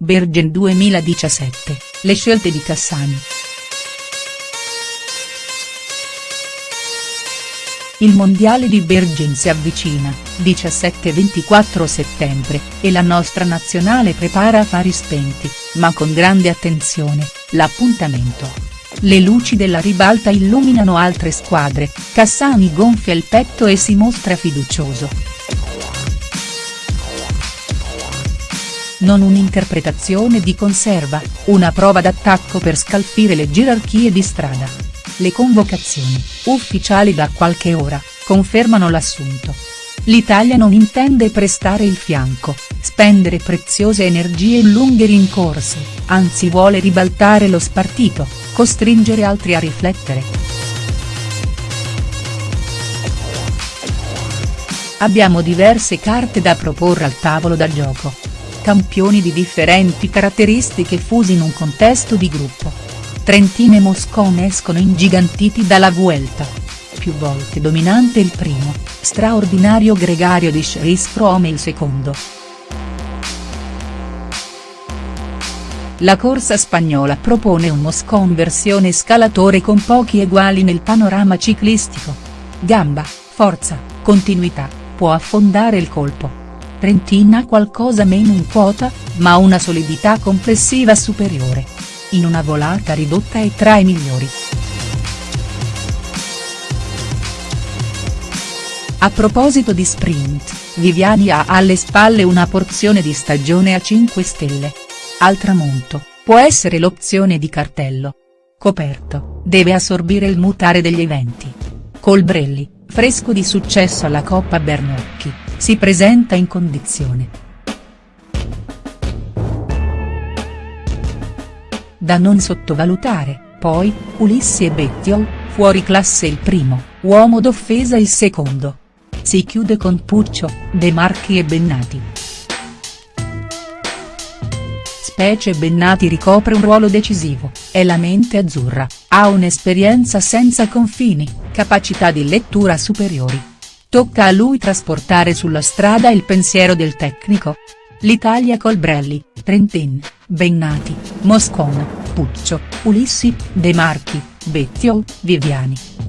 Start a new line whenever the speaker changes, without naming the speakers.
Bergen 2017, le scelte di Cassani. Il mondiale di Bergen si avvicina, 17-24 settembre, e la nostra nazionale prepara a fari spenti, ma con grande attenzione, l'appuntamento. Le luci della ribalta illuminano altre squadre, Cassani gonfia il petto e si mostra fiducioso. Non un'interpretazione di conserva, una prova d'attacco per scalfire le gerarchie di strada. Le convocazioni, ufficiali da qualche ora, confermano l'assunto. L'Italia non intende prestare il fianco, spendere preziose energie in lunghe rincorse, anzi vuole ribaltare lo spartito, costringere altri a riflettere. Abbiamo diverse carte da proporre al tavolo da gioco. Campioni di differenti caratteristiche fusi in un contesto di gruppo Trentino e Moscone escono ingigantiti dalla Vuelta. Più volte dominante il primo, straordinario gregario di Chris Froome il secondo. La corsa spagnola propone un Moscon versione scalatore con pochi eguali nel panorama ciclistico. Gamba, forza, continuità, può affondare il colpo. Trentina qualcosa meno in quota, ma una solidità complessiva superiore in una volata ridotta è tra i migliori. A proposito di sprint, Viviani ha alle spalle una porzione di stagione a 5 stelle. Al tramonto, può essere l'opzione di cartello. Coperto, deve assorbire il mutare degli eventi. Colbrelli, fresco di successo alla Coppa Bernocchi, si presenta in condizione Da non sottovalutare, poi, Ulissi e Bettiol, fuori classe il primo, uomo d'offesa il secondo. Si chiude con Puccio, De Marchi e Bennati. Specie Bennati ricopre un ruolo decisivo, è la mente azzurra, ha un'esperienza senza confini, capacità di lettura superiori. Tocca a lui trasportare sulla strada il pensiero del tecnico, L'Italia Colbrelli, Trentin, Bennati, Moscona, Puccio, Ulissi, De Marchi, Bettiol, Viviani.